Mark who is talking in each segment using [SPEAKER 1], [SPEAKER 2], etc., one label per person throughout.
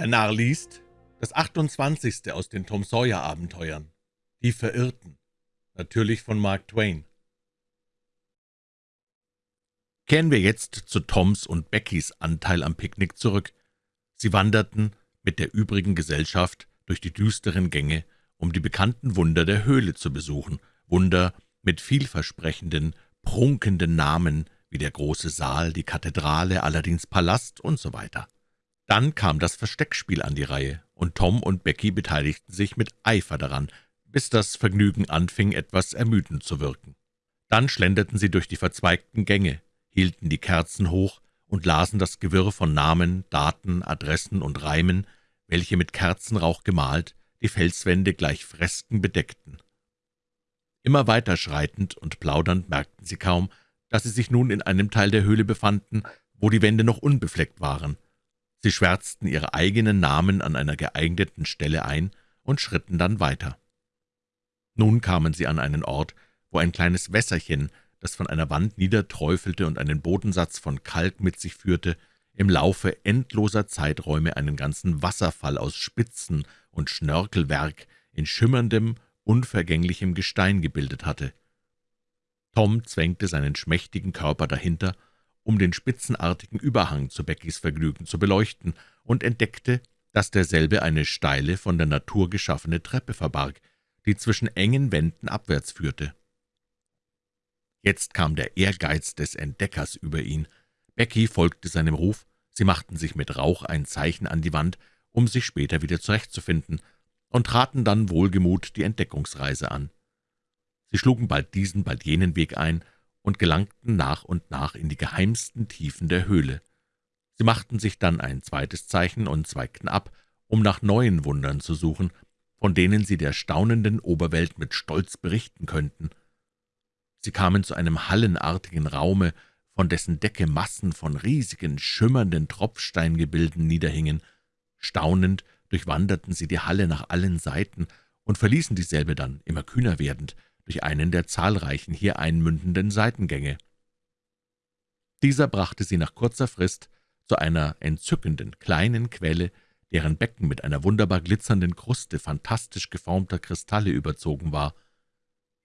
[SPEAKER 1] Der Narr liest das 28. aus den Tom Sawyer Abenteuern. Die Verirrten. Natürlich von Mark Twain. Kehren wir jetzt zu Toms und Beckys Anteil am Picknick zurück. Sie wanderten mit der übrigen Gesellschaft durch die düsteren Gänge, um die bekannten Wunder der Höhle zu besuchen, Wunder mit vielversprechenden, prunkenden Namen wie der große Saal, die Kathedrale, Aladins Palast und so weiter. Dann kam das Versteckspiel an die Reihe, und Tom und Becky beteiligten sich mit Eifer daran, bis das Vergnügen anfing, etwas ermüdend zu wirken. Dann schlenderten sie durch die verzweigten Gänge, hielten die Kerzen hoch und lasen das Gewirr von Namen, Daten, Adressen und Reimen, welche mit Kerzenrauch gemalt die Felswände gleich Fresken bedeckten. Immer weiter schreitend und plaudernd merkten sie kaum, dass sie sich nun in einem Teil der Höhle befanden, wo die Wände noch unbefleckt waren – Sie schwärzten ihre eigenen Namen an einer geeigneten Stelle ein und schritten dann weiter. Nun kamen sie an einen Ort, wo ein kleines Wässerchen, das von einer Wand niederträufelte und einen Bodensatz von Kalk mit sich führte, im Laufe endloser Zeiträume einen ganzen Wasserfall aus Spitzen und Schnörkelwerk in schimmerndem, unvergänglichem Gestein gebildet hatte. Tom zwängte seinen schmächtigen Körper dahinter um den spitzenartigen Überhang zu Beckys Vergnügen zu beleuchten, und entdeckte, dass derselbe eine steile, von der Natur geschaffene Treppe verbarg, die zwischen engen Wänden abwärts führte. Jetzt kam der Ehrgeiz des Entdeckers über ihn. Becky folgte seinem Ruf, sie machten sich mit Rauch ein Zeichen an die Wand, um sich später wieder zurechtzufinden, und traten dann wohlgemut die Entdeckungsreise an. Sie schlugen bald diesen, bald jenen Weg ein und gelangten nach und nach in die geheimsten Tiefen der Höhle. Sie machten sich dann ein zweites Zeichen und zweigten ab, um nach neuen Wundern zu suchen, von denen sie der staunenden Oberwelt mit Stolz berichten könnten. Sie kamen zu einem hallenartigen Raume, von dessen Decke Massen von riesigen, schimmernden Tropfsteingebilden niederhingen. Staunend durchwanderten sie die Halle nach allen Seiten und verließen dieselbe dann, immer kühner werdend, durch einen der zahlreichen hier einmündenden Seitengänge. Dieser brachte sie nach kurzer Frist zu einer entzückenden kleinen Quelle, deren Becken mit einer wunderbar glitzernden Kruste fantastisch geformter Kristalle überzogen war.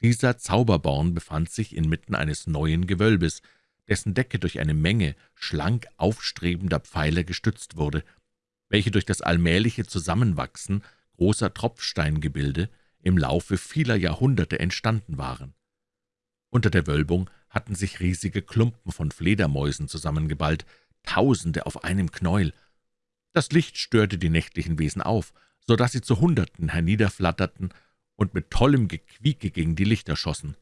[SPEAKER 1] Dieser Zauberborn befand sich inmitten eines neuen Gewölbes, dessen Decke durch eine Menge schlank aufstrebender Pfeiler gestützt wurde, welche durch das allmähliche Zusammenwachsen großer Tropfsteingebilde im Laufe vieler Jahrhunderte entstanden waren. Unter der Wölbung hatten sich riesige Klumpen von Fledermäusen zusammengeballt, Tausende auf einem Knäuel. Das Licht störte die nächtlichen Wesen auf, so dass sie zu Hunderten herniederflatterten und mit tollem Gequieke gegen die Lichter schossen.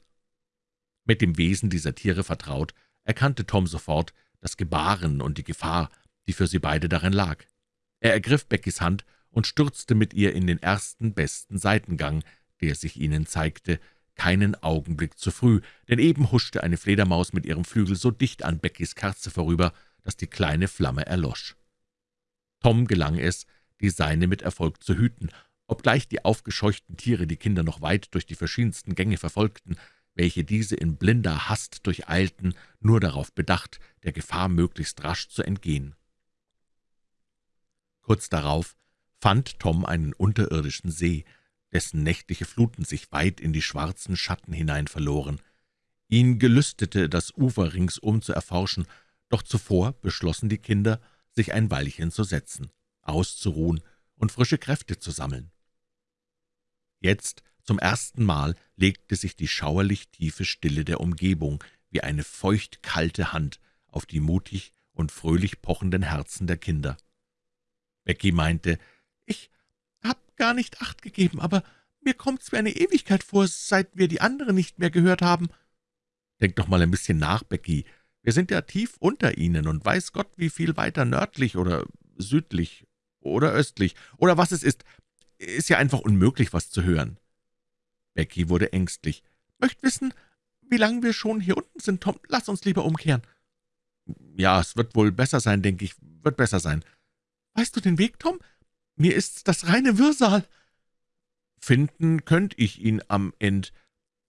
[SPEAKER 1] Mit dem Wesen dieser Tiere vertraut, erkannte Tom sofort das Gebaren und die Gefahr, die für sie beide darin lag. Er ergriff Beckys Hand und stürzte mit ihr in den ersten besten Seitengang, der sich ihnen zeigte, keinen Augenblick zu früh, denn eben huschte eine Fledermaus mit ihrem Flügel so dicht an Beckys Kerze vorüber, dass die kleine Flamme erlosch. Tom gelang es, die Seine mit Erfolg zu hüten, obgleich die aufgescheuchten Tiere die Kinder noch weit durch die verschiedensten Gänge verfolgten, welche diese in blinder Hast durcheilten, nur darauf bedacht, der Gefahr möglichst rasch zu entgehen. Kurz darauf fand Tom einen unterirdischen See, dessen nächtliche Fluten sich weit in die schwarzen Schatten hinein verloren. Ihn gelüstete, das Ufer ringsum zu erforschen, doch zuvor beschlossen die Kinder, sich ein Weilchen zu setzen, auszuruhen und frische Kräfte zu sammeln. Jetzt zum ersten Mal legte sich die schauerlich tiefe Stille der Umgebung wie eine feucht-kalte Hand auf die mutig und fröhlich pochenden Herzen der Kinder. Becky meinte, »Ich hab gar nicht Acht gegeben, aber mir kommt's wie eine Ewigkeit vor, seit wir die andere nicht mehr gehört haben.« »Denk doch mal ein bisschen nach, Becky. Wir sind ja tief unter Ihnen und weiß Gott, wie viel weiter nördlich oder südlich oder östlich oder was es ist. Ist ja einfach unmöglich, was zu hören.« Becky wurde ängstlich. »Möcht wissen, wie lange wir schon hier unten sind, Tom? Lass uns lieber umkehren.« »Ja, es wird wohl besser sein, denke ich, wird besser sein.« »Weißt du den Weg, Tom? Mir ist's das reine Wirrsal.« »Finden könnt ich ihn am End.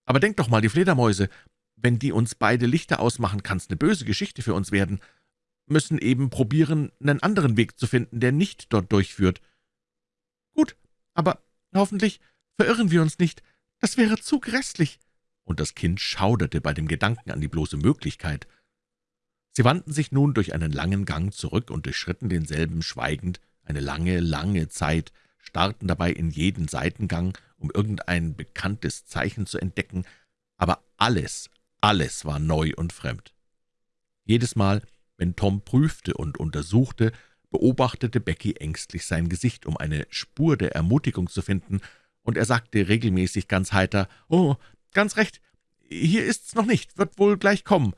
[SPEAKER 1] Aber denk doch mal, die Fledermäuse, wenn die uns beide Lichter ausmachen, kann's eine böse Geschichte für uns werden. müssen eben probieren, einen anderen Weg zu finden, der nicht dort durchführt.« »Gut, aber hoffentlich verirren wir uns nicht. Das wäre zu grässlich.« Und das Kind schauderte bei dem Gedanken an die bloße Möglichkeit. Sie wandten sich nun durch einen langen Gang zurück und durchschritten denselben schweigend eine lange, lange Zeit, starrten dabei in jeden Seitengang, um irgendein bekanntes Zeichen zu entdecken, aber alles, alles war neu und fremd. Jedes Mal, wenn Tom prüfte und untersuchte, beobachtete Becky ängstlich sein Gesicht, um eine Spur der Ermutigung zu finden, und er sagte regelmäßig ganz heiter, »Oh, ganz recht, hier ist's noch nicht, wird wohl gleich kommen.«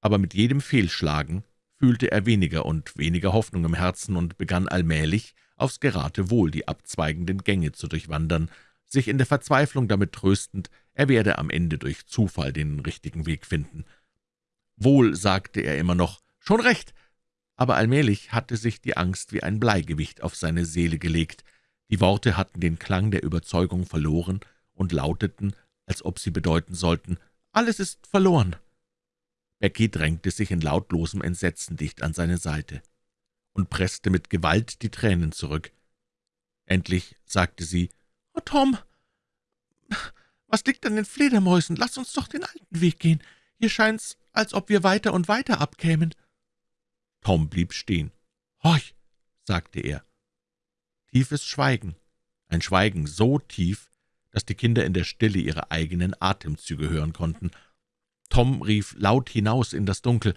[SPEAKER 1] aber mit jedem Fehlschlagen fühlte er weniger und weniger Hoffnung im Herzen und begann allmählich aufs Geratewohl die abzweigenden Gänge zu durchwandern, sich in der Verzweiflung damit tröstend, er werde am Ende durch Zufall den richtigen Weg finden. Wohl, sagte er immer noch, schon recht, aber allmählich hatte sich die Angst wie ein Bleigewicht auf seine Seele gelegt, die Worte hatten den Klang der Überzeugung verloren und lauteten, als ob sie bedeuten sollten, alles ist verloren. Becky drängte sich in lautlosem Entsetzen dicht an seine Seite und presste mit Gewalt die Tränen zurück. Endlich sagte sie, »Oh, Tom, was liegt an den Fledermäusen? Lass uns doch den alten Weg gehen. Hier scheint's, als ob wir weiter und weiter abkämen.« Tom blieb stehen. »Horch«, sagte er. Tiefes Schweigen, ein Schweigen so tief, dass die Kinder in der Stille ihre eigenen Atemzüge hören konnten, Tom rief laut hinaus in das Dunkel.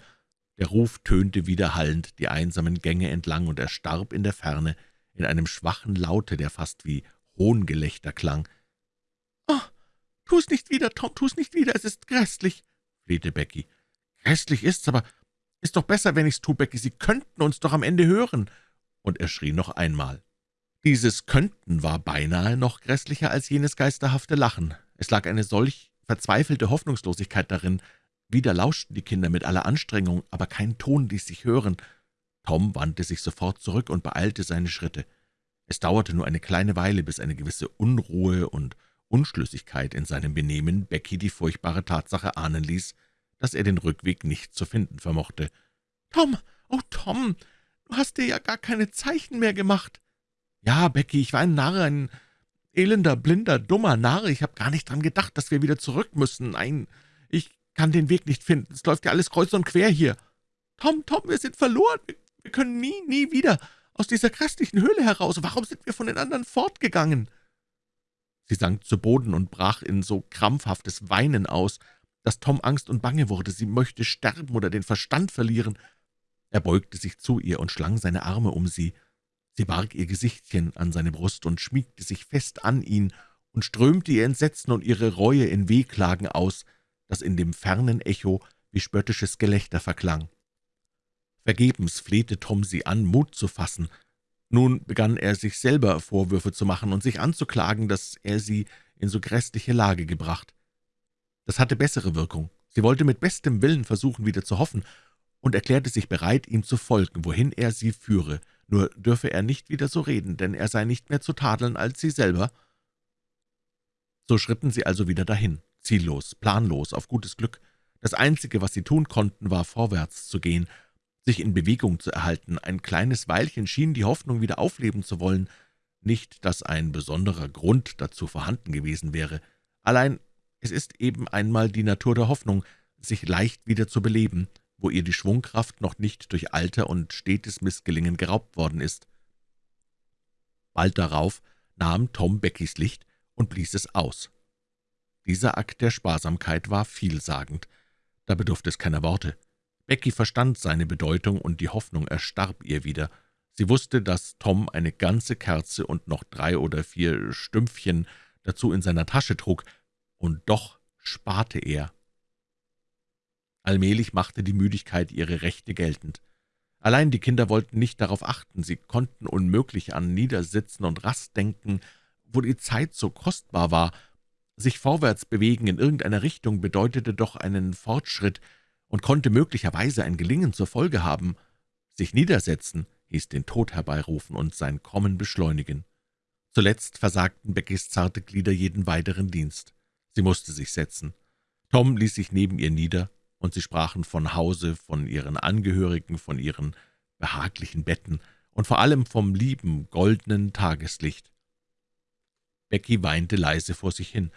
[SPEAKER 1] Der Ruf tönte widerhallend die einsamen Gänge entlang und erstarb in der Ferne in einem schwachen Laute, der fast wie Hohngelächter klang. »Oh, tu's nicht wieder, Tom, tu's nicht wieder, es ist grässlich«, flehte Becky. »Grässlich ist's, aber ist doch besser, wenn ich's tu, Becky, Sie könnten uns doch am Ende hören.« Und er schrie noch einmal. Dieses Könnten war beinahe noch grässlicher als jenes geisterhafte Lachen. Es lag eine solch verzweifelte Hoffnungslosigkeit darin. Wieder lauschten die Kinder mit aller Anstrengung, aber kein Ton ließ sich hören. Tom wandte sich sofort zurück und beeilte seine Schritte. Es dauerte nur eine kleine Weile, bis eine gewisse Unruhe und Unschlüssigkeit in seinem Benehmen Becky die furchtbare Tatsache ahnen ließ, dass er den Rückweg nicht zu finden vermochte. »Tom, oh Tom, du hast dir ja gar keine Zeichen mehr gemacht.« »Ja, Becky, ich war ein Narr, ein Elender, blinder, dummer Narr, ich habe gar nicht dran gedacht, dass wir wieder zurück müssen. Nein, ich kann den Weg nicht finden. Es läuft ja alles kreuz und quer hier. Tom, Tom, wir sind verloren. Wir können nie, nie wieder aus dieser grässlichen Höhle heraus. Warum sind wir von den anderen fortgegangen?« Sie sank zu Boden und brach in so krampfhaftes Weinen aus, dass Tom Angst und Bange wurde. Sie möchte sterben oder den Verstand verlieren. Er beugte sich zu ihr und schlang seine Arme um sie. Sie barg ihr Gesichtchen an seine Brust und schmiegte sich fest an ihn und strömte ihr Entsetzen und ihre Reue in Wehklagen aus, das in dem fernen Echo wie spöttisches Gelächter verklang. Vergebens flehte Tom sie an, Mut zu fassen. Nun begann er sich selber Vorwürfe zu machen und sich anzuklagen, dass er sie in so grässliche Lage gebracht. Das hatte bessere Wirkung. Sie wollte mit bestem Willen versuchen, wieder zu hoffen, und erklärte sich bereit, ihm zu folgen, wohin er sie führe – nur dürfe er nicht wieder so reden, denn er sei nicht mehr zu tadeln als sie selber. So schritten sie also wieder dahin, ziellos, planlos, auf gutes Glück. Das Einzige, was sie tun konnten, war vorwärts zu gehen, sich in Bewegung zu erhalten. Ein kleines Weilchen schien die Hoffnung wieder aufleben zu wollen. Nicht, dass ein besonderer Grund dazu vorhanden gewesen wäre. Allein es ist eben einmal die Natur der Hoffnung, sich leicht wieder zu beleben, wo ihr die Schwungkraft noch nicht durch Alter und stetes Missgelingen geraubt worden ist. Bald darauf nahm Tom Beckys Licht und blies es aus. Dieser Akt der Sparsamkeit war vielsagend. Da bedurfte es keiner Worte. Becky verstand seine Bedeutung, und die Hoffnung erstarb ihr wieder. Sie wusste, dass Tom eine ganze Kerze und noch drei oder vier Stümpfchen dazu in seiner Tasche trug, und doch sparte er Allmählich machte die Müdigkeit ihre Rechte geltend. Allein die Kinder wollten nicht darauf achten, sie konnten unmöglich an Niedersitzen und Rast denken, wo die Zeit so kostbar war. Sich vorwärts bewegen in irgendeiner Richtung bedeutete doch einen Fortschritt und konnte möglicherweise ein Gelingen zur Folge haben. Sich niedersetzen hieß den Tod herbeirufen und sein Kommen beschleunigen. Zuletzt versagten Beckys zarte Glieder jeden weiteren Dienst. Sie musste sich setzen. Tom ließ sich neben ihr nieder und sie sprachen von Hause, von ihren Angehörigen, von ihren behaglichen Betten und vor allem vom lieben, goldenen Tageslicht. Becky weinte leise vor sich hin,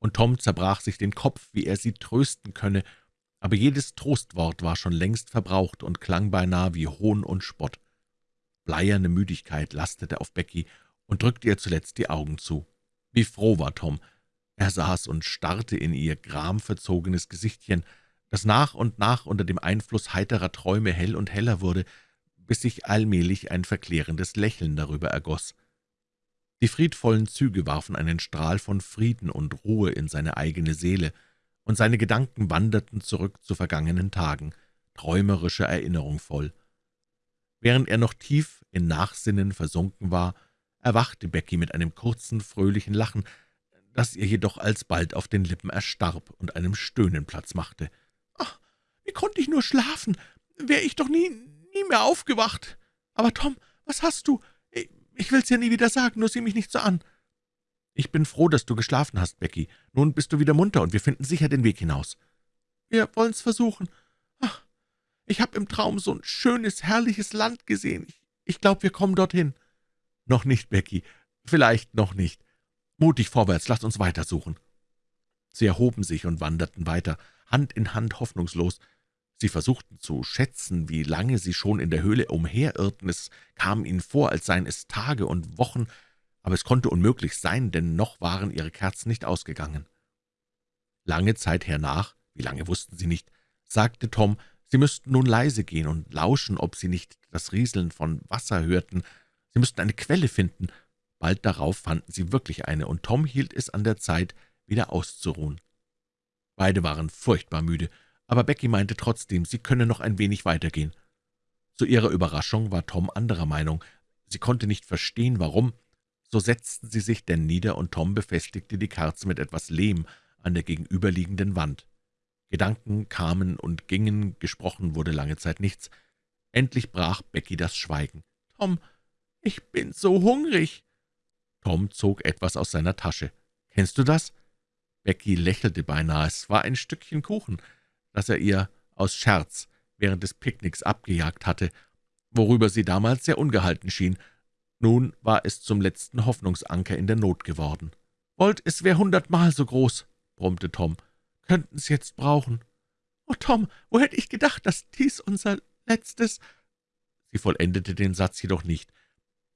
[SPEAKER 1] und Tom zerbrach sich den Kopf, wie er sie trösten könne, aber jedes Trostwort war schon längst verbraucht und klang beinahe wie Hohn und Spott. Bleierne Müdigkeit lastete auf Becky und drückte ihr zuletzt die Augen zu. Wie froh war Tom. Er saß und starrte in ihr gramverzogenes Gesichtchen, das nach und nach unter dem Einfluss heiterer Träume hell und heller wurde, bis sich allmählich ein verklärendes Lächeln darüber ergoss. Die friedvollen Züge warfen einen Strahl von Frieden und Ruhe in seine eigene Seele, und seine Gedanken wanderten zurück zu vergangenen Tagen, träumerischer Erinnerung voll. Während er noch tief in Nachsinnen versunken war, erwachte Becky mit einem kurzen, fröhlichen Lachen, das ihr jedoch alsbald auf den Lippen erstarb und einem Stöhnen Platz machte. »Ach, wie konnte ich nur schlafen? Wäre ich doch nie, nie mehr aufgewacht. Aber Tom, was hast du? Ich will's ja nie wieder sagen, nur sieh mich nicht so an.« »Ich bin froh, dass du geschlafen hast, Becky. Nun bist du wieder munter, und wir finden sicher den Weg hinaus.« »Wir wollen's versuchen. Ach, ich habe im Traum so ein schönes, herrliches Land gesehen. Ich, ich glaube, wir kommen dorthin.« »Noch nicht, Becky. Vielleicht noch nicht. Mutig vorwärts, lasst uns weitersuchen.« Sie erhoben sich und wanderten weiter, Hand in Hand hoffnungslos. Sie versuchten zu schätzen, wie lange sie schon in der Höhle umherirrten. Es kam ihnen vor, als seien es Tage und Wochen, aber es konnte unmöglich sein, denn noch waren ihre Kerzen nicht ausgegangen. Lange Zeit hernach, wie lange wussten sie nicht, sagte Tom, sie müssten nun leise gehen und lauschen, ob sie nicht das Rieseln von Wasser hörten. Sie müssten eine Quelle finden. Bald darauf fanden sie wirklich eine, und Tom hielt es an der Zeit, wieder auszuruhen. Beide waren furchtbar müde, aber Becky meinte trotzdem, sie könne noch ein wenig weitergehen. Zu ihrer Überraschung war Tom anderer Meinung. Sie konnte nicht verstehen, warum, so setzten sie sich denn nieder, und Tom befestigte die Kerze mit etwas Lehm an der gegenüberliegenden Wand. Gedanken kamen und gingen, gesprochen wurde lange Zeit nichts. Endlich brach Becky das Schweigen. »Tom, ich bin so hungrig!« Tom zog etwas aus seiner Tasche. »Kennst du das?« Becky lächelte beinahe. Es war ein Stückchen Kuchen, das er ihr aus Scherz während des Picknicks abgejagt hatte, worüber sie damals sehr ungehalten schien, nun war es zum letzten Hoffnungsanker in der Not geworden. »Wollt, es wäre hundertmal so groß«, brummte Tom. »Könnten's jetzt brauchen.« »Oh, Tom, wo hätte ich gedacht, dass dies unser letztes...« Sie vollendete den Satz jedoch nicht.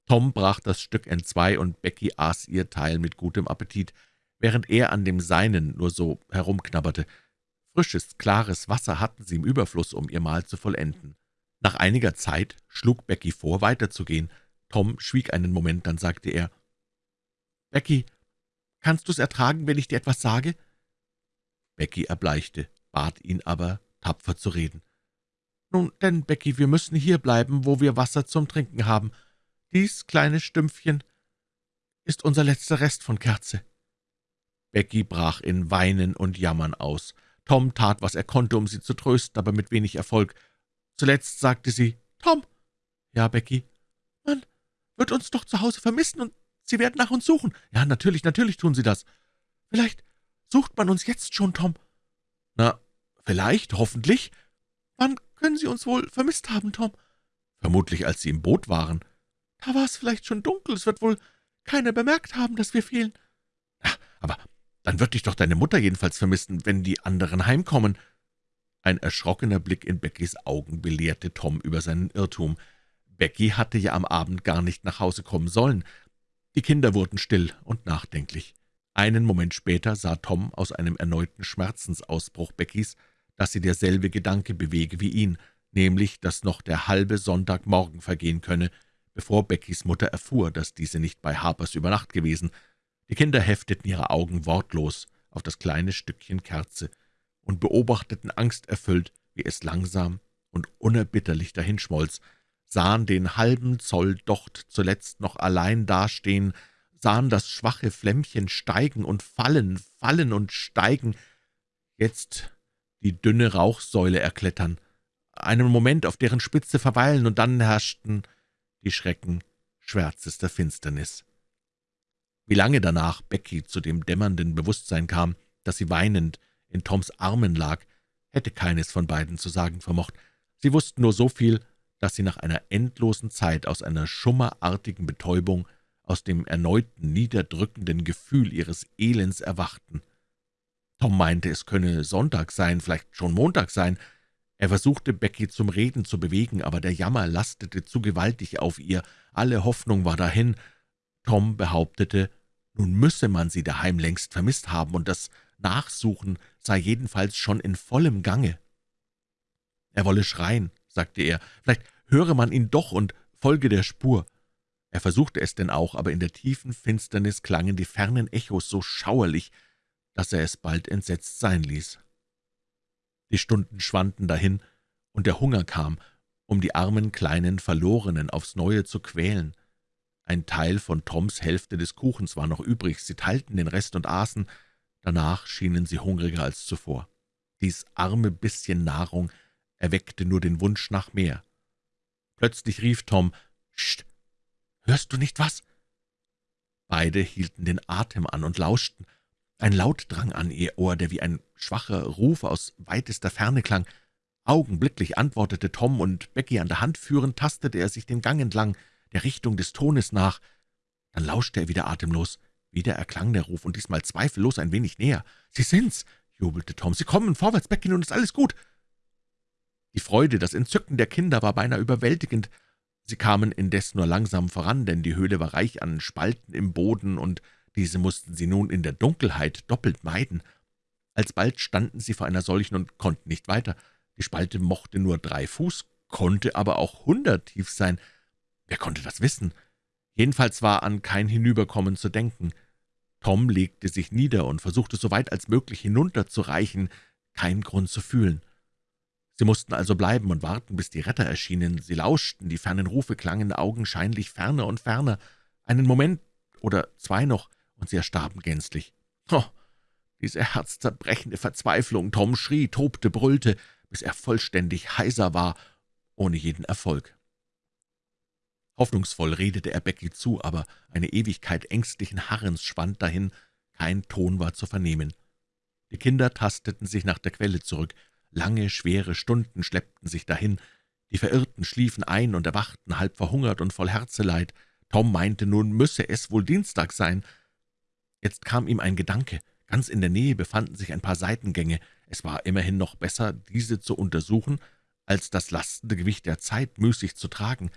[SPEAKER 1] Tom brach das Stück entzwei, und Becky aß ihr Teil mit gutem Appetit, während er an dem Seinen nur so herumknabberte. Frisches, klares Wasser hatten sie im Überfluss, um ihr Mahl zu vollenden. Nach einiger Zeit schlug Becky vor, weiterzugehen. Tom schwieg einen Moment, dann sagte er, »Becky, kannst du's ertragen, wenn ich dir etwas sage?« Becky erbleichte, bat ihn aber, tapfer zu reden. »Nun denn, Becky, wir müssen hier bleiben, wo wir Wasser zum Trinken haben. Dies kleine Stümpfchen ist unser letzter Rest von Kerze.« Becky brach in Weinen und Jammern aus. Tom tat, was er konnte, um sie zu trösten, aber mit wenig Erfolg. Zuletzt sagte sie, »Tom!« »Ja, Becky?« »Mann, wird uns doch zu Hause vermissen, und Sie werden nach uns suchen. Ja, natürlich, natürlich tun Sie das. Vielleicht sucht man uns jetzt schon, Tom.« »Na, vielleicht, hoffentlich. Wann können Sie uns wohl vermisst haben, Tom?« »Vermutlich, als Sie im Boot waren.« »Da war es vielleicht schon dunkel. Es wird wohl keiner bemerkt haben, dass wir fehlen.« »Ach, aber dann wird dich doch deine Mutter jedenfalls vermissen, wenn die anderen heimkommen.« Ein erschrockener Blick in Beckys Augen belehrte Tom über seinen Irrtum. Becky hatte ja am Abend gar nicht nach Hause kommen sollen. Die Kinder wurden still und nachdenklich. Einen Moment später sah Tom aus einem erneuten Schmerzensausbruch Beckys, dass sie derselbe Gedanke bewege wie ihn, nämlich, dass noch der halbe Sonntagmorgen vergehen könne, bevor Beckys Mutter erfuhr, dass diese nicht bei Harpers über Nacht gewesen. Die Kinder hefteten ihre Augen wortlos auf das kleine Stückchen Kerze und beobachteten angsterfüllt, wie es langsam und unerbitterlich dahinschmolz, sahen den halben Zoll Docht zuletzt noch allein dastehen, sahen das schwache Flämmchen steigen und fallen, fallen und steigen, jetzt die dünne Rauchsäule erklettern, einen Moment auf deren Spitze verweilen, und dann herrschten die Schrecken schwärzester Finsternis. Wie lange danach Becky zu dem dämmernden Bewusstsein kam, dass sie weinend in Toms Armen lag, hätte keines von beiden zu sagen vermocht. Sie wussten nur so viel, dass sie nach einer endlosen Zeit aus einer schummerartigen Betäubung, aus dem erneuten niederdrückenden Gefühl ihres Elends erwachten. Tom meinte, es könne Sonntag sein, vielleicht schon Montag sein. Er versuchte, Becky zum Reden zu bewegen, aber der Jammer lastete zu gewaltig auf ihr, alle Hoffnung war dahin. Tom behauptete, nun müsse man sie daheim längst vermisst haben, und das Nachsuchen sei jedenfalls schon in vollem Gange. Er wolle schreien, sagte er, vielleicht höre man ihn doch und folge der Spur. Er versuchte es denn auch, aber in der tiefen Finsternis klangen die fernen Echos so schauerlich, dass er es bald entsetzt sein ließ. Die Stunden schwanden dahin, und der Hunger kam, um die armen kleinen Verlorenen aufs Neue zu quälen. Ein Teil von Toms Hälfte des Kuchens war noch übrig, sie teilten den Rest und aßen, danach schienen sie hungriger als zuvor. Dies arme bisschen Nahrung erweckte nur den Wunsch nach mehr. Plötzlich rief Tom, »Psst, hörst du nicht was?« Beide hielten den Atem an und lauschten. Ein Laut drang an ihr Ohr, der wie ein schwacher Ruf aus weitester Ferne klang. Augenblicklich antwortete Tom, und Becky an der Hand führend, tastete er sich den Gang entlang, der Richtung des Tones nach. Dann lauschte er wieder atemlos. Wieder erklang der Ruf, und diesmal zweifellos ein wenig näher. »Sie sind's«, jubelte Tom, »Sie kommen vorwärts, Becky, nun ist alles gut.« Die Freude, das Entzücken der Kinder war beinahe überwältigend. Sie kamen indes nur langsam voran, denn die Höhle war reich an Spalten im Boden, und diese mussten sie nun in der Dunkelheit doppelt meiden. Alsbald standen sie vor einer solchen und konnten nicht weiter. Die Spalte mochte nur drei Fuß, konnte aber auch hundert tief sein. Wer konnte das wissen? Jedenfalls war an kein Hinüberkommen zu denken. Tom legte sich nieder und versuchte so weit als möglich hinunterzureichen, keinen Grund zu fühlen. Sie mussten also bleiben und warten, bis die Retter erschienen. Sie lauschten, die fernen Rufe klangen augenscheinlich ferner und ferner. Einen Moment oder zwei noch, und sie erstarben gänzlich. Oh, diese herzzerbrechende Verzweiflung! Tom schrie, tobte, brüllte, bis er vollständig heiser war, ohne jeden Erfolg. Hoffnungsvoll redete er Becky zu, aber eine Ewigkeit ängstlichen Harrens schwand dahin, kein Ton war zu vernehmen. Die Kinder tasteten sich nach der Quelle zurück, lange, schwere Stunden schleppten sich dahin, die Verirrten schliefen ein und erwachten, halb verhungert und voll Herzeleid. Tom meinte, nun müsse es wohl Dienstag sein. Jetzt kam ihm ein Gedanke. Ganz in der Nähe befanden sich ein paar Seitengänge. Es war immerhin noch besser, diese zu untersuchen, als das lastende Gewicht der Zeit müßig zu tragen.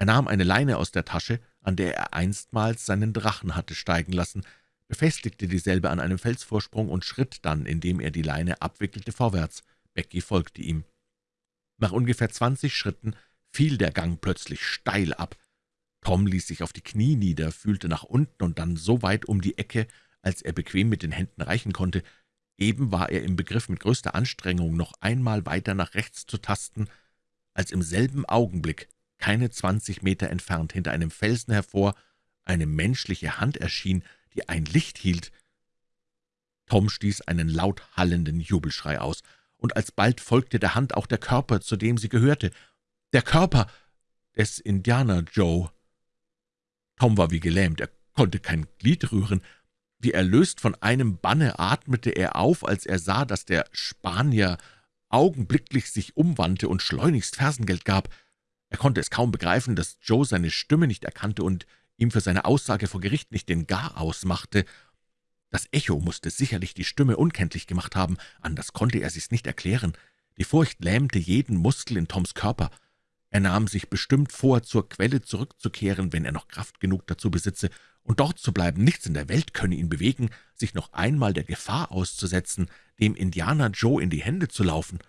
[SPEAKER 1] Er nahm eine Leine aus der Tasche, an der er einstmals seinen Drachen hatte steigen lassen, befestigte dieselbe an einem Felsvorsprung und schritt dann, indem er die Leine abwickelte, vorwärts. Becky folgte ihm. Nach ungefähr zwanzig Schritten fiel der Gang plötzlich steil ab. Tom ließ sich auf die Knie nieder, fühlte nach unten und dann so weit um die Ecke, als er bequem mit den Händen reichen konnte. Eben war er im Begriff, mit größter Anstrengung noch einmal weiter nach rechts zu tasten, als im selben Augenblick keine zwanzig Meter entfernt hinter einem Felsen hervor eine menschliche Hand erschien, die ein Licht hielt. Tom stieß einen laut hallenden Jubelschrei aus, und alsbald folgte der Hand auch der Körper, zu dem sie gehörte, der Körper des Indianer Joe. Tom war wie gelähmt, er konnte kein Glied rühren. Wie erlöst von einem Banne atmete er auf, als er sah, dass der Spanier augenblicklich sich umwandte und schleunigst Fersengeld gab. Er konnte es kaum begreifen, dass Joe seine Stimme nicht erkannte und ihm für seine Aussage vor Gericht nicht den Gar ausmachte. Das Echo musste sicherlich die Stimme unkenntlich gemacht haben, anders konnte er sich's nicht erklären. Die Furcht lähmte jeden Muskel in Toms Körper. Er nahm sich bestimmt vor, zur Quelle zurückzukehren, wenn er noch Kraft genug dazu besitze, und dort zu bleiben. Nichts in der Welt könne ihn bewegen, sich noch einmal der Gefahr auszusetzen, dem Indianer Joe in die Hände zu laufen.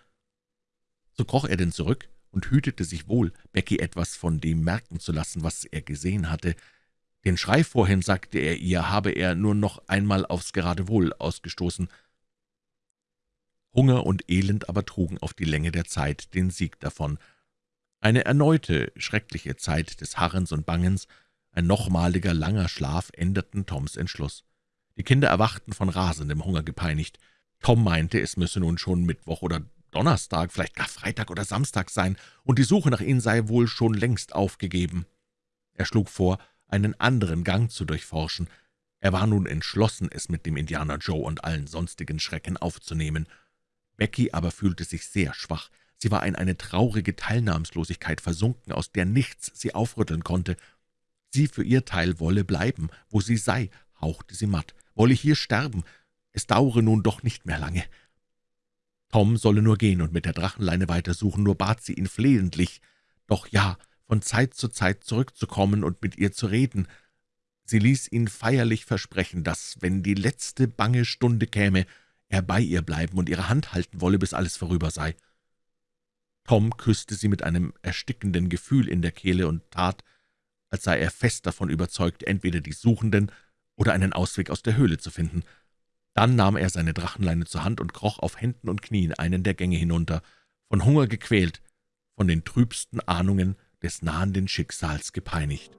[SPEAKER 1] So kroch er denn zurück und hütete sich wohl, Becky etwas von dem merken zu lassen, was er gesehen hatte. Den Schrei vorhin, sagte er ihr, habe er nur noch einmal aufs Geradewohl ausgestoßen. Hunger und Elend aber trugen auf die Länge der Zeit den Sieg davon. Eine erneute, schreckliche Zeit des Harrens und Bangens, ein nochmaliger langer Schlaf änderten Toms Entschluss. Die Kinder erwachten von rasendem Hunger gepeinigt. Tom meinte, es müsse nun schon Mittwoch oder Donnerstag, vielleicht gar Freitag oder Samstag sein, und die Suche nach ihnen sei wohl schon längst aufgegeben. Er schlug vor, einen anderen Gang zu durchforschen. Er war nun entschlossen, es mit dem Indianer Joe und allen sonstigen Schrecken aufzunehmen. Becky aber fühlte sich sehr schwach. Sie war in eine traurige Teilnahmslosigkeit versunken, aus der nichts sie aufrütteln konnte. Sie für ihr Teil wolle bleiben, wo sie sei, hauchte sie matt, wolle hier sterben, es dauere nun doch nicht mehr lange. Tom solle nur gehen und mit der Drachenleine weitersuchen, nur bat sie ihn flehentlich, doch ja, von Zeit zu Zeit zurückzukommen und mit ihr zu reden. Sie ließ ihn feierlich versprechen, dass, wenn die letzte bange Stunde käme, er bei ihr bleiben und ihre Hand halten wolle, bis alles vorüber sei. Tom küsste sie mit einem erstickenden Gefühl in der Kehle und tat, als sei er fest davon überzeugt, entweder die Suchenden oder einen Ausweg aus der Höhle zu finden. Dann nahm er seine Drachenleine zur Hand und kroch auf Händen und Knien einen der Gänge hinunter, von Hunger gequält, von den trübsten Ahnungen des nahenden Schicksals gepeinigt.